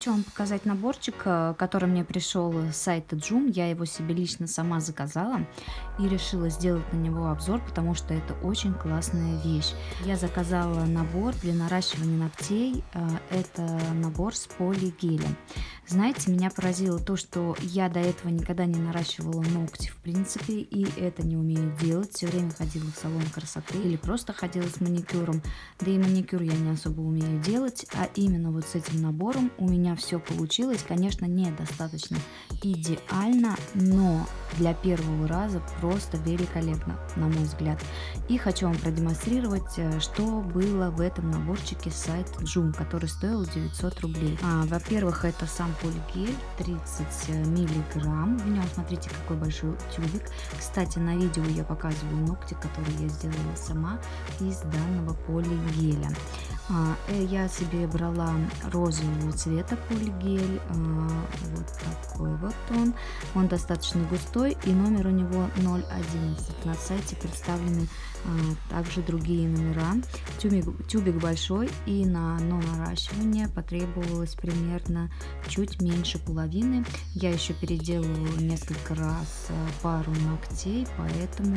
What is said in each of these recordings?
Хочу вам показать наборчик, э, который мне пришел с сайта Joom. Я его себе лично сама заказала и решила сделать на него обзор, потому что это очень классная вещь. Я заказала набор для наращивания ногтей. Э, это набор с полигелем. Знаете, меня поразило то, что я до этого никогда не наращивала ногти в принципе, и это не умею делать. Все время ходила в салон красоты или просто ходила с маникюром. Да и маникюр я не особо умею делать, а именно вот с этим набором у меня все получилось. Конечно, недостаточно идеально, но для первого раза просто великолепно, на мой взгляд. И хочу вам продемонстрировать, э, что было в этом наборчике сайт Joom, который стоил 900 рублей. А, Во-первых, это сам полигель 30 э, миллиграмм. В нем смотрите какой большой тюбик. Кстати, на видео я показываю ногти, которые я сделала сама из данного полигеля. А, э, я себе брала розового цвета полигель, а, вот он. Он достаточно густой и номер у него 011. На сайте представлены а, также другие номера. Тюбик, тюбик большой и на наращивание потребовалось примерно чуть меньше половины. Я еще переделывала несколько раз пару ногтей, поэтому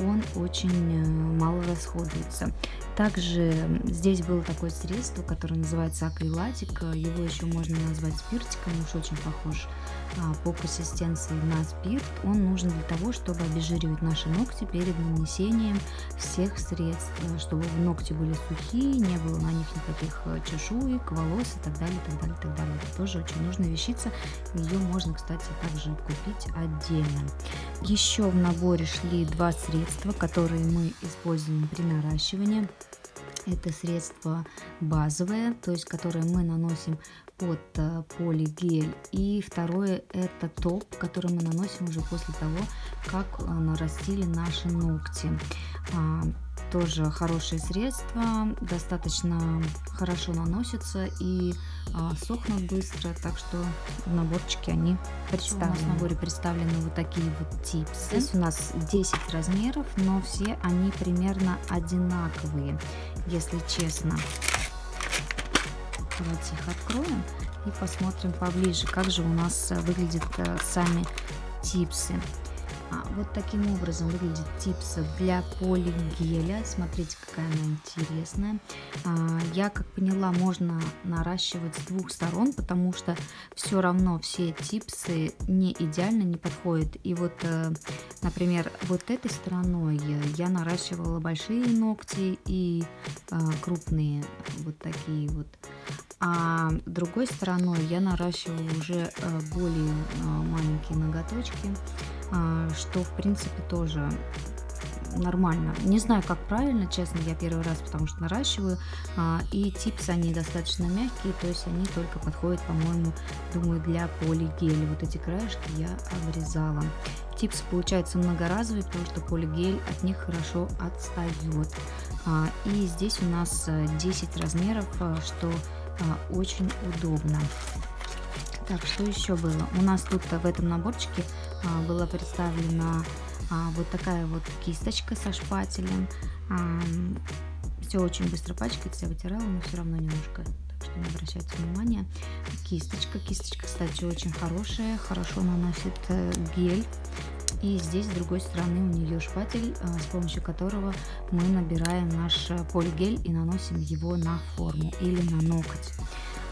он очень э, мало расходуется. Также здесь было такое средство, которое называется акрилатик. Его еще можно назвать спиртиком, уж очень похож а, по консистенции на спирт. Он нужен для того, чтобы обезжиривать наши ногти перед нанесением всех средств, чтобы ногти были сухие, не было на них никаких э, чешуек, волос и так далее, так далее, так далее. Это тоже очень нужная вещица. Ее можно, кстати, также купить отдельно. Еще в наборе шли два средства, которые мы используем при наращивании. Это средство базовое, то есть которое мы наносим под э, полигель. И второе это топ, который мы наносим уже после того, как э, нарастили наши ногти. А, тоже хорошее средство, достаточно хорошо наносится и а, сохнут быстро, так что в наборчике они представлены. У нас в наборе представлены вот такие вот типсы. Здесь у нас 10 размеров, но все они примерно одинаковые, если честно. Давайте их откроем и посмотрим поближе, как же у нас выглядят э, сами типсы. А, вот таким образом выглядит типса для полигеля. Смотрите, какая она интересная. А, я, как поняла, можно наращивать с двух сторон, потому что все равно все типсы не идеально не подходят. И вот, э, например, вот этой стороной я наращивала большие ногти и э, крупные вот такие вот. А другой стороной я наращивала уже э, более маленькие ноготочки а, что в принципе тоже нормально. Не знаю, как правильно, честно, я первый раз, потому что наращиваю. А, и типсы, они достаточно мягкие, то есть они только подходят, по-моему, думаю, для полигеля. Вот эти краешки я обрезала. Типс получается многоразовый, потому что полигель от них хорошо отстает. А, и здесь у нас 10 размеров, что очень удобно. Так, что еще было? У нас тут в этом наборчике а, была представлена а, вот такая вот кисточка со шпателем. А, все очень быстро пачкается, я вытирала, но все равно немножко, что не обращайте внимания. Кисточка, кисточка, кстати, очень хорошая, хорошо наносит э, гель. И здесь с другой стороны у нее шпатель, а, с помощью которого мы набираем наш полигель и наносим его на форму или на ноготь.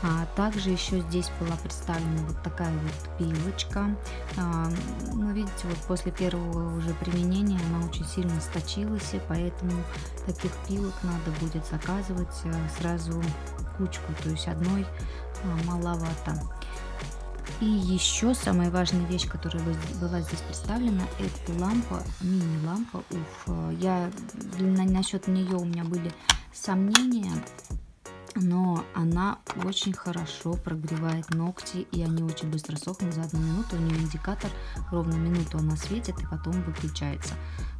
А также еще здесь была представлена вот такая вот пилочка. А, ну, видите, вот после первого уже применения она очень сильно сточилась, и поэтому таких пилок надо будет заказывать э, сразу кучку, то есть одной а, маловато. И еще самая важная вещь, которая была здесь представлена, это лампа, мини-лампа. Уф, я насчет нее у меня были сомнения, но она очень хорошо прогревает ногти, и они очень быстро сохнут за одну минуту. У нее индикатор, ровно минуту она светит и потом выключается.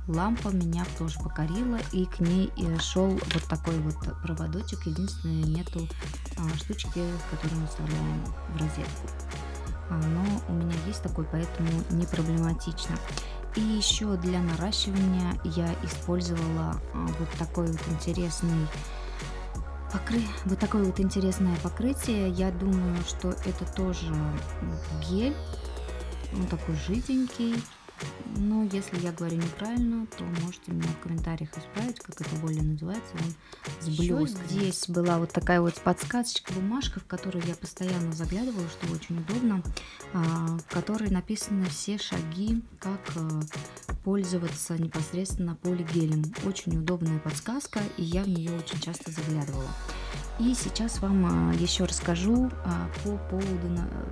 Лампа меня тоже покорила, и к ней э, шел вот такой вот проводочек. Единственное, нету а, штучки, которую мы вставляем в розетку. А, но у меня есть такой, поэтому не проблематично. И еще для наращивания я использовала а, вот такой вот интересный покры... вот такое вот интересное покрытие. Я думаю, что это тоже гель. Он такой жиденький. Но если я говорю неправильно, то можете меня в комментариях исправить, как это более называется. Он с блесками. Здесь была вот такая вот подсказочка, бумажка, в которую я постоянно заглядывала, что очень удобно, а, в которой написаны все шаги, как а, пользоваться непосредственно полигелем. Очень удобная подсказка, и я в нее очень часто заглядывала. И сейчас вам а, еще расскажу а, по поводу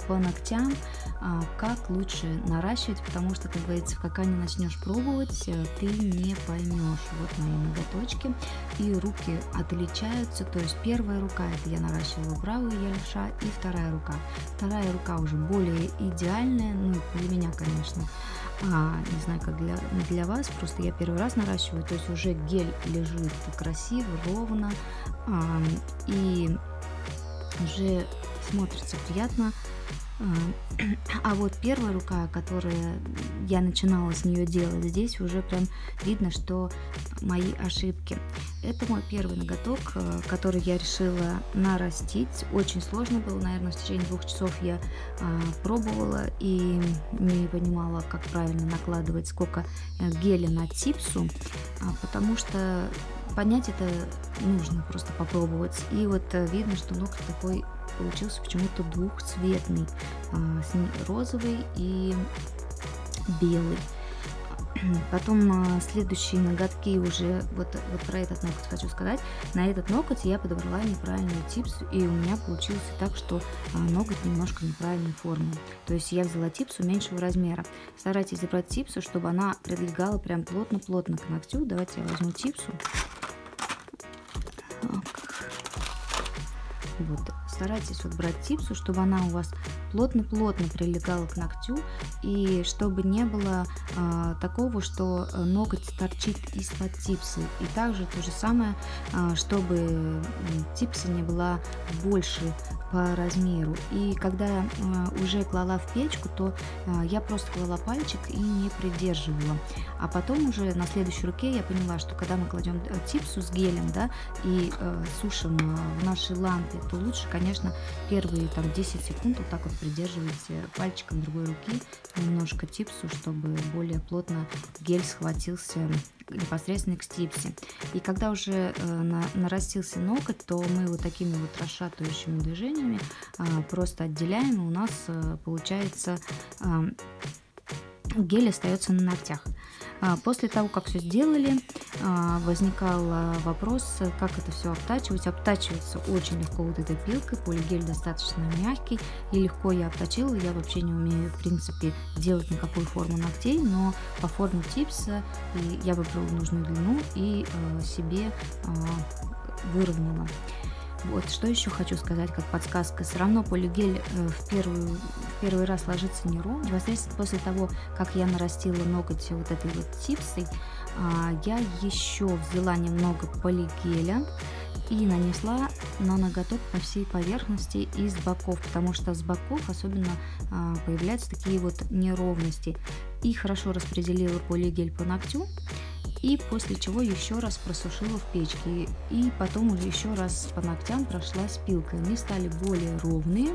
по ногтям, а, как лучше наращивать, потому что, как говорится, пока не начнешь пробовать, э, ты не поймешь. Вот мои ноготочки, и руки отличаются, то есть первая рука, это я наращивала правую я и вторая рука. Вторая рука уже более идеальная, ну, для меня, конечно, а, не знаю, как для, для вас, просто я первый раз наращиваю, то есть уже гель лежит красиво, ровно, а, и уже смотрится приятно. А, а вот первая рука, которая я начинала с нее делать, здесь уже прям видно, что мои ошибки. Это мой первый ноготок, э, который я решила нарастить. Очень сложно было, наверное, в течение двух часов я а, пробовала и не понимала, как правильно накладывать, сколько э, геля на типсу, а, потому что понять это нужно, просто попробовать. И вот э, видно, что ноготь такой получился почему-то двухцветный, а, розовый и белый. Потом а, следующие ноготки уже, вот, вот про этот ноготь хочу сказать. На этот ноготь я подобрала неправильную типсу, и у меня получилось так, что а, ноготь немножко неправильной формы. То есть я взяла типсу меньшего размера. Старайтесь забрать типсу, чтобы она прилегала прям плотно-плотно к ногтю. Давайте я возьму типсу. Вот, старайтесь вот брать типсу, чтобы она у вас плотно-плотно прилегала к ногтю и чтобы не было э, такого, что э, ноготь торчит из-под типсы. И также то же самое, э, чтобы типса не была больше по размеру. И когда э, уже клала в печку, то э, я просто клала пальчик и не придерживала. А потом уже на следующей руке я поняла, что когда мы кладем э, типсу с гелем, да, и э, сушим э, в нашей лампе, то лучше, конечно, первые там 10 секунд вот так вот придерживайте пальчиком другой руки немножко типсу, чтобы более плотно гель схватился непосредственно к стипсе. И когда уже э, на, нарастился ноготь, то мы вот такими вот расшатывающими движениями э, просто отделяем, и у нас э, получается э, гель остается на ногтях. А, после того, как все сделали, а, возникал вопрос, как это все обтачивать. Обтачивается очень легко вот этой пилкой, полигель достаточно мягкий и легко я обточила. Я вообще не умею, в принципе, делать никакую форму ногтей, но по форме типса я выбрала нужную длину и а, себе выровняла. Вот, что еще хочу сказать, как подсказка. Все равно полигель э, в, первую, в первый раз ложится не ровно. Непосредственно после того, как я нарастила ноготь вот этой вот типсой, а, я еще взяла немного полигеля и нанесла на ноготок по всей поверхности и с боков, потому что с боков особенно а, появляются такие вот неровности. И хорошо распределила полигель по ногтю и после чего еще раз просушила в печке и потом уже еще раз по ногтям прошлась пилкой. Они стали более ровные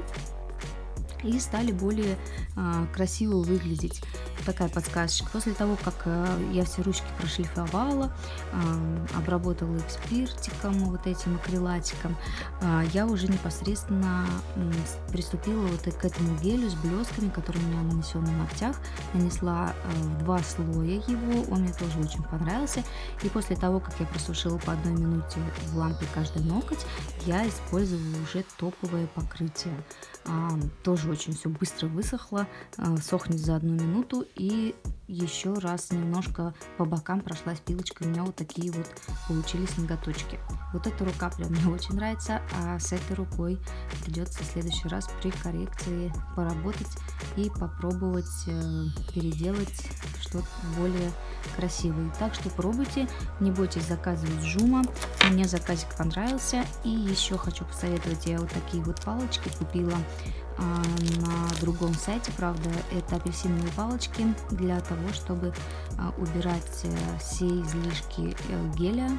и стали более а, красиво выглядеть. Такая подсказочка. После того, как а, я все ручки прошлифовала, а, обработала их спиртиком, вот этим акрилатиком, а, я уже непосредственно приступила вот к этому гелю с блесками, который у меня нанесен на ногтях. Нанесла два слоя его, он мне тоже очень понравился. И после того, как я просушила по одной минуте в лампе каждый ноготь, я использовала уже топовое покрытие. Тоже очень все быстро высохло, сохнет за одну минуту и еще раз немножко по бокам прошлась пилочкой, у меня вот такие вот получились ноготочки. Вот эта рука прям мне очень нравится, а с этой рукой придется в следующий раз при коррекции поработать, и попробовать э, переделать что-то более красивое. Так что пробуйте, не бойтесь заказывать жума. Мне заказик понравился. И еще хочу посоветовать, я вот такие вот палочки купила а, на другом сайте, правда, это апельсиновые палочки для того, чтобы а, убирать э, все излишки э, геля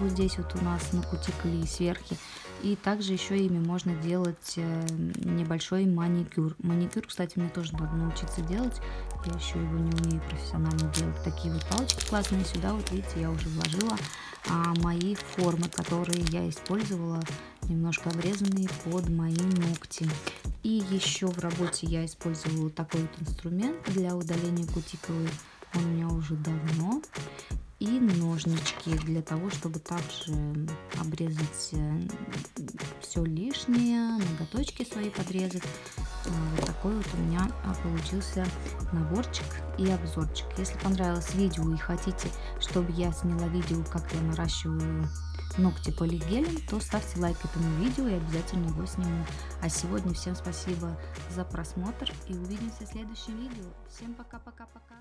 вот здесь вот у нас на кутикуле и сверху. И также еще ими можно делать э, небольшой маникюр. Маникюр, кстати, мне тоже надо научиться делать. Я еще его не умею профессионально делать. Такие вот палочки классные. Сюда вот видите, я уже вложила а, мои формы, которые я использовала, немножко обрезанные под мои ногти. И еще в работе я использовала такой вот инструмент для удаления кутиковой. Он у меня уже давно. И ножнички для того, чтобы также обрезать э, все лишнее, ноготочки свои подрезать. Э, вот такой вот у меня а, получился наборчик и обзорчик. Если понравилось видео и хотите, чтобы я сняла видео, как я наращиваю ногти полигелем, то ставьте лайк этому видео и обязательно его сниму. А сегодня всем спасибо за просмотр и увидимся в следующем видео. Всем пока-пока-пока.